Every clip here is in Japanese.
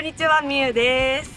んにちは、みゆです。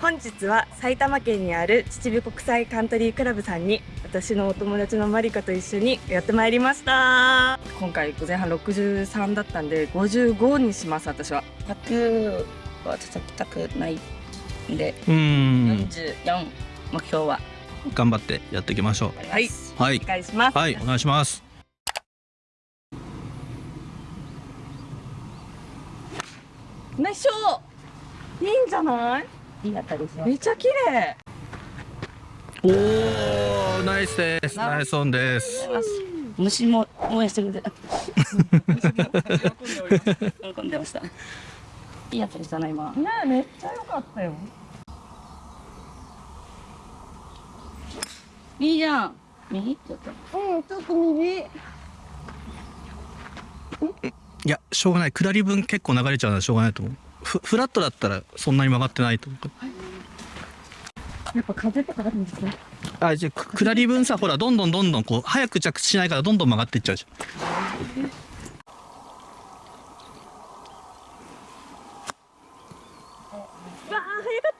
本日は埼玉県にある秩父国際カントリークラブさんに私のお友達のマリカと一緒にやってまいりました。今回前半63だったんで55にします、私は。100は叩きたくないんで、うーん44目標は頑張ってやっていきましょはい、うはいお願いします。はいお願いしますナイスショーいいんじゃない？いい当たりします。めっちゃ綺麗。おーナイスです。ナイスオンです。虫も応援してくれて 喜んでました。いい当たりしたな今。ねえめっちゃ良かったよ。いいじゃん。右？ちょっと。うんちょっと右。いやしょうがない。下り分結構流れちゃうのはしょうがないと思うフフラットだったらそんなに曲がってないと思う。やっぱ風とかあるんですね。あじゃあく下り分さほらどんどんどんどんこう早く着地しないからどんどん曲がっていっちゃうじわあ早かっ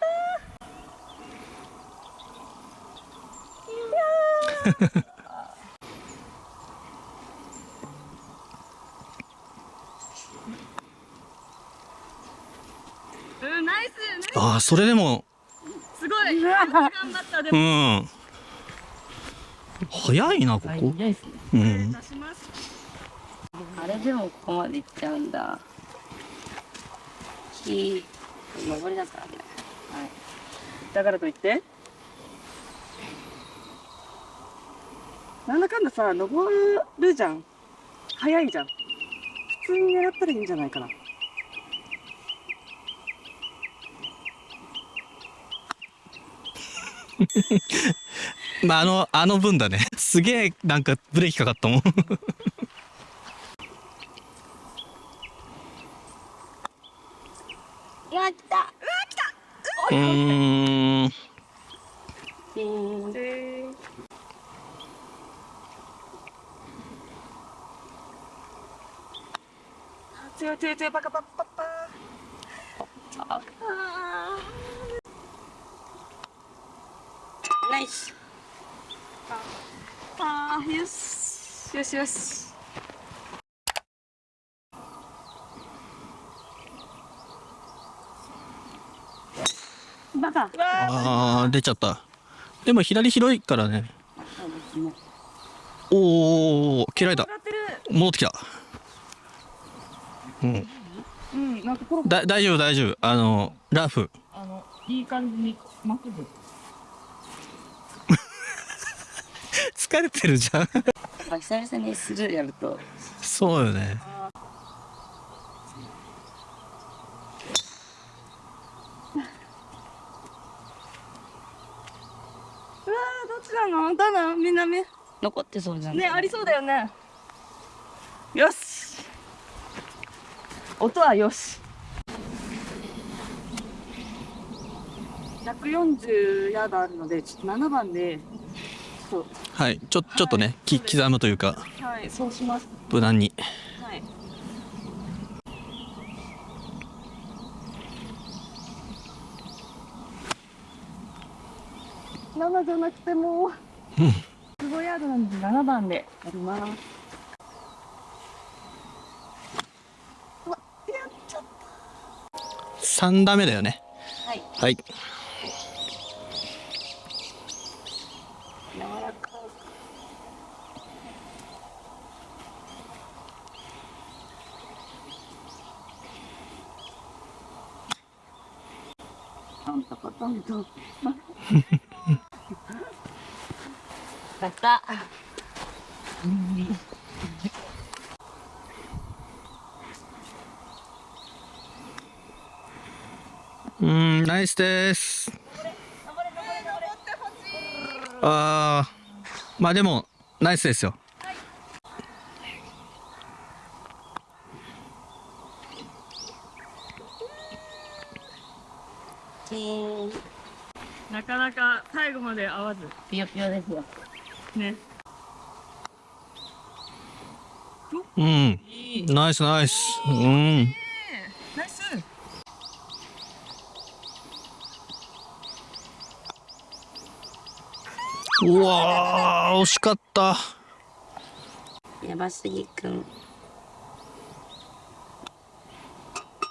たうんナイスナイゃんあーそれでもスすごい。頑張った。でうもん。早いなここ。早いですね。うん。あれでもここまで行っちゃうんだ。木登りだからね。はい。だからといって。なんだかんださ登るじゃん。早いじゃん。普通に狙ったらいいんじゃないかな まああのあの分だね。すげえなんかブレーキかかったもん。やった。うーん。ピーンで強い強い強いパカパッパッパーよし。よしよし。バカ。あー出ちゃった。でも左広いからね。おお切られた。上がってる。戻ってきた。うん。うんなんかだ大丈夫大丈夫。あのラフ。あのいい感じにまっすぐ疲れてるじゃん。久々にスルーやると。そうよね。うわーどっちなの？だな南残ってそうじゃん。ねありそうだよね。よし。音はよし。140ヤードあるのでちょっと7番でちょっはい。ちょちょっとねき刻むというか。とはいそうします。無難に。はい。7じゃなくてもうん15ヤードなんで7番でやります。うわやっちゃっ3打目だよね。はい。はいトコトントンやった。うーんナイスです。あーまあでもナイスですよなかなか最後まで合わず。ぴよぴよですよ。ね。うん。ナイスナイス。うん。ナイス。うわ惜しかった。やばすぎくん。うわ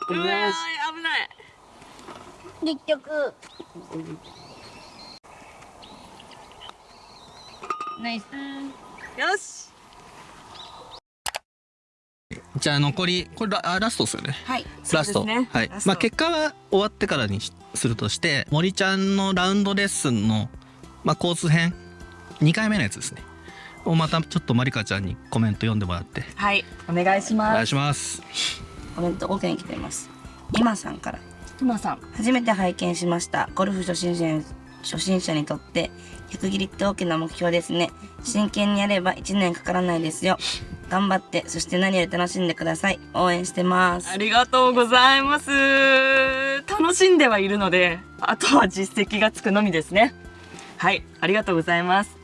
危ない。結局。ナイス。よし。じゃあ残りこれラあラストですよね。はい。ラスト、ね。はい。まあ結果は終わってからにしするとして森ちゃんのラウンドレッスンのまあコース編2回目のやつですね。をまたちょっとまりかちゃんにコメント読んでもらって。はい。お願いしお願ますいします。コメント5件来ています。今さんからトマさん。初めて拝見しました。ゴルフ初心者初心者にとって100切りって大きな目標ですね。真剣にやれば1年かからないですよ。頑張ってそして何より楽しんでください。応援してます。ありがとうございます。楽しんではいるのであとは実績がつくのみですね。はいありがとうございます。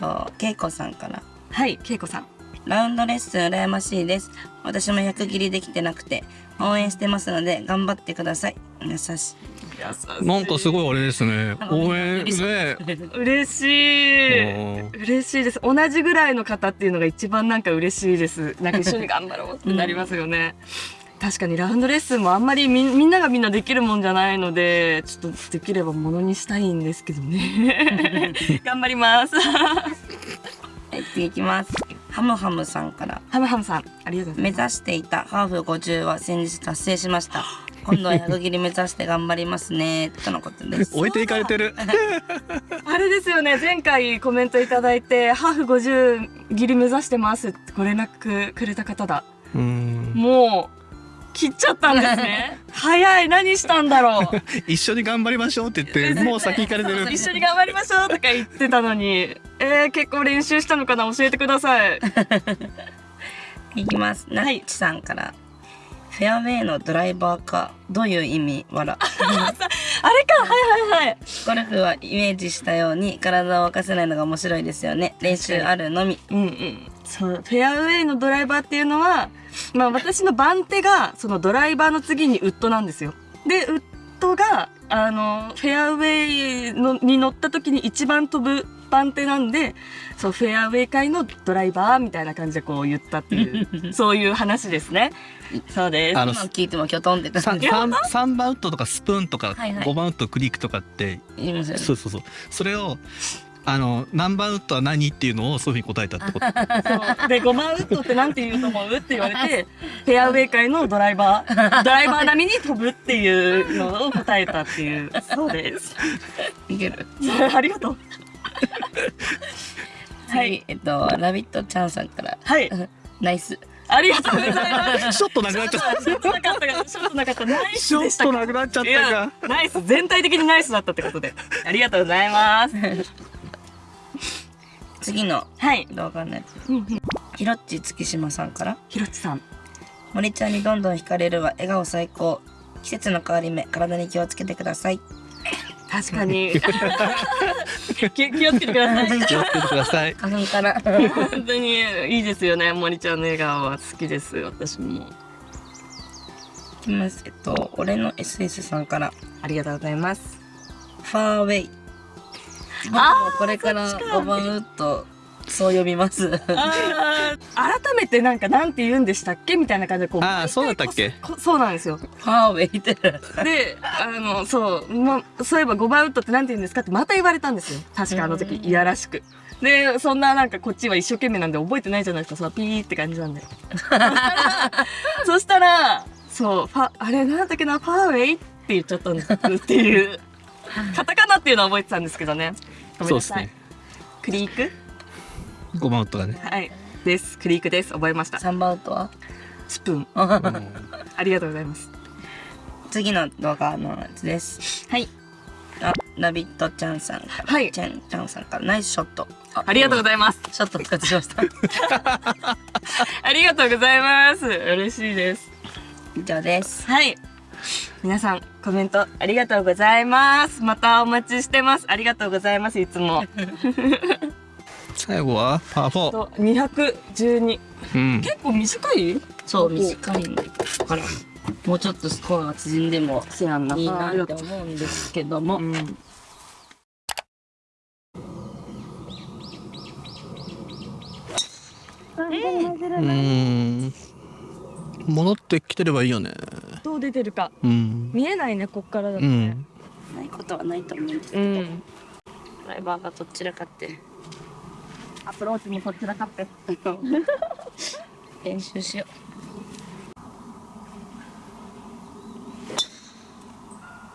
とけいこさんから。はいけいこさん。ラウンドレッスン羨ましいです。私も100切りできてなくて応援してますので頑張ってください。優しい。なんかすごい俺ですね。応援ね嬉しい。嬉しいです。同じぐらいの方っていうのが一番なんか嬉しいです。なんか一緒に頑張ろうってなりますよね、確かにラウンドレッスンもあんまりみみんながみんなできるもんじゃないのでちょっとできればものにしたいんですけどね。頑張ります。はい次いきますハムハムさんからハムハムさんありがとうござい目ます。指していたハーフ50は先日達成しました。今度は100切り目指して頑張りますね。とのことです。置いていかれてる。あれですよね。前回コメントいただいてハーフ50切り目指してますってご連絡くれた方だ。うん。もう切っちゃったんですね。早い。何したんだろう。一緒に頑張りましょうって言ってもう先行かれてる。一緒に頑張りましょうとか言ってたのに。えー、結構練習したのかな？教えてください。いきます。ナッチさんから、フェアウェイのドライバーかどういう意味わらあれか。はいはいはい。ゴルフはイメージしたように体を沸かせないのが面白いですよね。練習あるのみ。うんうんそうフェアウェイのドライバーっていうのはまあ私の番手がそのドライバーの次にウッドなんですよ。でウッドがあのフェアウェイのに乗った時に一番飛ぶ番手なんでそうフェアウェイ界のドライバーみたいな感じでこう言ったっていう そういう話ですね。そうです。あの今聞いてもきょとんってさ感じ三三番ウッドとかスプーンとかはいはい。五番ウッドクリークとかってそうそうそう。それをあの何番ウッドは何っていうのをそういうふうに答えたってこと？そう。で5番ウッドってなんて言うと思う？って言われて フェアウェイ界のドライバードライバー並みに飛ぶっていうのを答えたっていう。そうです。いける。ありがとう。次、はい。えっとラビットちゃんさんから。はい。ナイス。ありがとうございます。ちょっとなくなっちゃっちょっとなかったからちょっとなかったナイたちょっスでした。かとなくなっちゃったかナイス。全体的にナイスだったってことで。ありがとうございます次のはい。動画のやつ。うんうん。ひろっち月島さんから。ひろちさん。森ちゃんにどんどん惹かれるわ。笑顔最高。季節の変わり目。体に気をつけてください。確かに。気気をつけてください。気をつけてください。花粉から。本当にいいですよね。森ちゃんの笑顔は好きです。私も。いきます。えっと俺の SS さんから。ありがとうございます。ファーウェイ僕もこれからそっちか5番ウッドそう呼びます。改めてなんかなんて言うんでしたっけみたいな感じでこうあーそうだったっけ？こそうなんですよ。ファーウェイってであのそう、ま、そういえば5番ウッドってなんて言うんですかってまた言われたんですよ。確かあの時うん。いやらしく。でそんななんかこっちは一生懸命なんで覚えてないじゃないですか。そうピーって感じなんで。そしたらそうファあれなんだっけなファーウェイって言っちゃったんです。っていうカタカナっていうのは覚えてたんですけどね。ごめんなさい、そうですね。クリーク？五番ウッドがね。はい。です。クリークです。覚えました。3番ウッドは？スプーン。うん。ありがとうございます。次の動画のやつです。はい。あラビットちゃんさんはい。ちゃんちゃんさんから。ナイスショット。ありがとうございます。ショット復活しました。ありがとうございます。嬉しいです。以上です。はい皆さんコメントありがとうございます。またお待ちしてます。ありがとうございます。いつも。最後はパー212、うん、結構短い？そう短いからもうちょっとスコアが縮んでもいいなって思うんですけども、うん、うん。戻ってきてればいいよね。どう出てるか。うん。見えないねこっからだとうねん。ないことはないと思うんですけど、うん。ドライバーがどちらかって。アプローチもこちらかって。練習しよ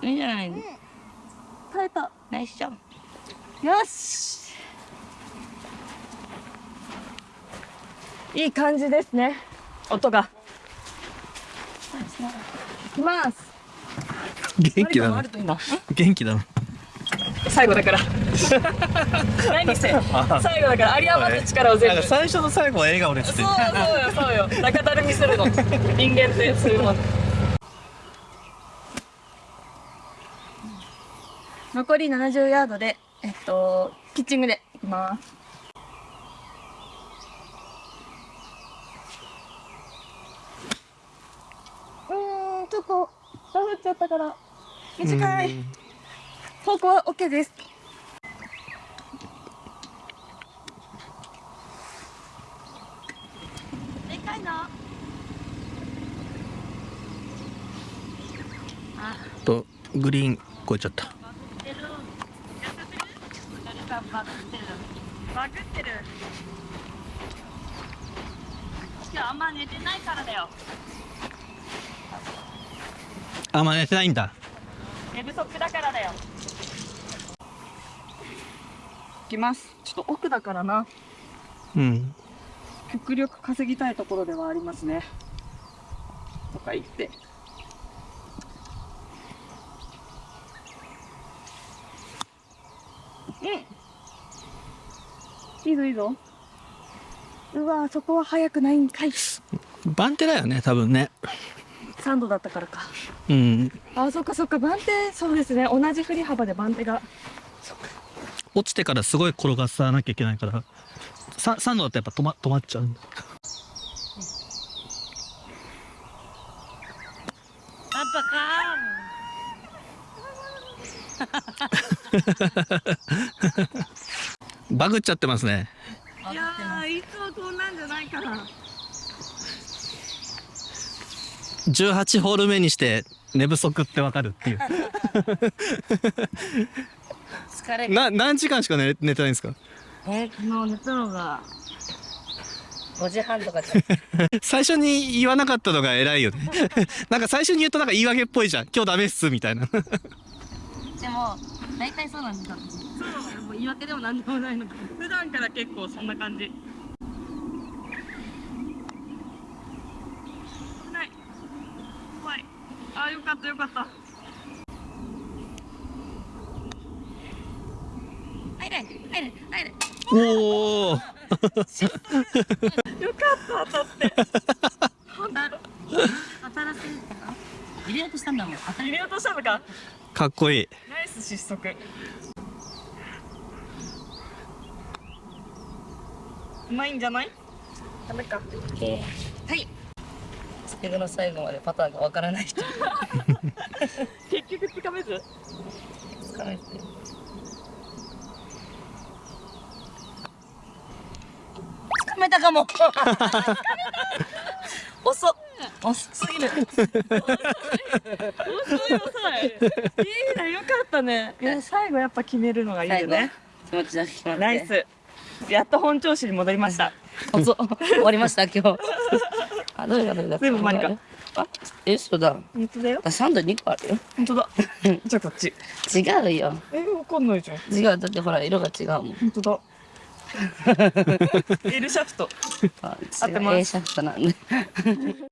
う。いいじゃない耐えた。ナイスよし。いい感じですね。音が。いきます。元気だな。元気だな。最後だから。何せ。最後だから有り余った力を全部そう最初と最後は笑顔ですそうよそうよ。中だるみするの。人間ってそういうもん残り70ヤードでえっとピッチングでいきますうーんちょっとダフっちゃったから短い。方向は OK です。でかいなとグリーン越えちゃった。バグってる。今日あんま寝てないからだよあんま寝てないんだ。寝不足だからだよ。いきます。ちょっと奥だからな。うん。極力稼ぎたいところではありますね。とか言って。うん。いいぞいいぞ。うわそこは早くないんかい。番手だよね多分ね3度だったからか。うん。あそっかそっか。番手そうですね。同じ振り幅で番手が。落ちてからすごい転がさなきゃいけないから。さ3度だとやっぱ止ま止まっちゃうんだ。パパかバグっちゃってますね。いやーいつもこんなんじゃないから18ホール目にして寝不足ってわかるっていう。疲れな何時間しか寝寝てないんですか？えー、昨日寝たのが5時半とかで 最初に言わなかったのが偉いよね。なんか最初に言うとなんか言い訳っぽいじゃん。今日ダメっすみたいな。でも大体そうなんです私そう言い訳でもなんでもないのか。普段から結構そんな感じない怖いあーよかったよかった。入れ入れ入れ。おお よかった当たって。当たる当たらせるか？な入れようとしたんだもん。当たり入れようとしたのか？かっこいい。ナイス失速。うまいんじゃない？ダメか最後の最後までパターンがわからない人。結局つかめず？つかめてつかめたかも。遅っ。遅すぎる。遅い遅い。いいねよかったね。い。や最後やっぱ決めるのがいいよね。気持ちだけナイス。やっと本調子に戻りました。遅っ。終わりました今日あどれがどれだ全部マリカあえそうだ。本当だよ。あサンド2個あるよ。本当だ。じゃあこっち。違うよ。えわかんないじゃん。違うだってほら色が違うもん。本当だ。L シャフト。あ合ってます。A シャフトなんで。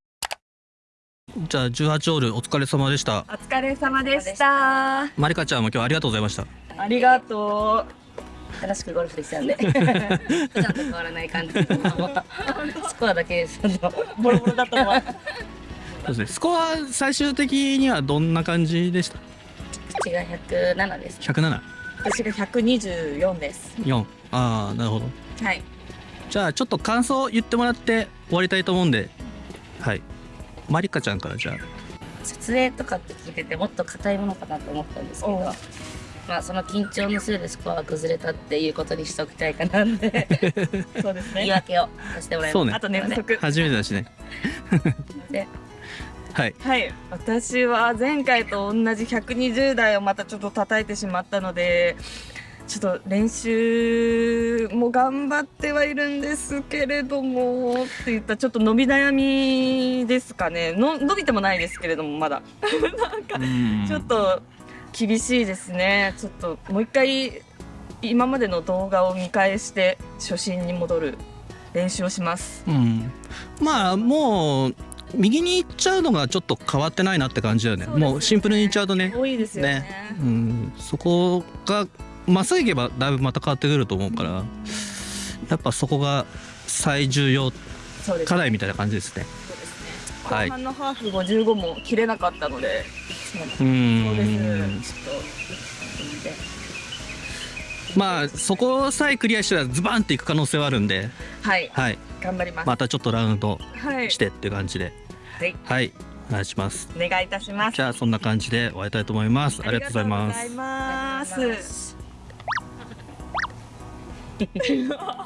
じゃあ18ホールお疲れ様でした。お疲れ様でした。マリカちゃんも今日はありがとうございました。ありがと楽しくゴルフできたんで。普段と変わらない感じスコアだけそのうボロボロだったのは。そうですね。スコア最終的にはどんな感じでした？口が107です。107?4 私が124です。ああなるほど。はい。じゃあちょっと感想言ってもらって終わりたいと思うんで。はい。マリカちゃんからじゃあ。撮影とかって聞いててもっと硬いものかなと思ったんですけどまあその緊張のせいでスコアが崩れたっていうことにしておきたいかなんで。そうです言いね訳をさせてもらいます。そうね。あと寝不足初めてだしね。ではい。はい。私は前回と同じ120台をまたちょっと叩いてしまったのでちょっと練習も頑張ってはいるんですけれどもって言ったちょっと伸び悩みですかね。の伸びてもないですけれどもまだ。うん。ちょっと厳しいですね。ちょっともう一回今までの動画を見返して初心に戻る練習をします。うん、まあもう右に行っちゃうのがちょっと変わってないなって感じだよね。ね。もうシンプルに行っちゃうとね。多いですよね。ね。うん、そこがまっすぐ行けばだいぶまた変わってくると思うからやっぱそこが最重要課題みたいな感じですねはい。後半のハーフ55も切れなかったので、うそうですんちょっまあそこさえクリアしたらズバンっていく可能性はあるんで。とはい。はい。頑張ります、またちょっとラウンドはいしてっていう感じで。はい。はい。お願いします。お願いいたします。じゃあそんな感じで終わりたいと思います。ありがとうございます。ありがとうございます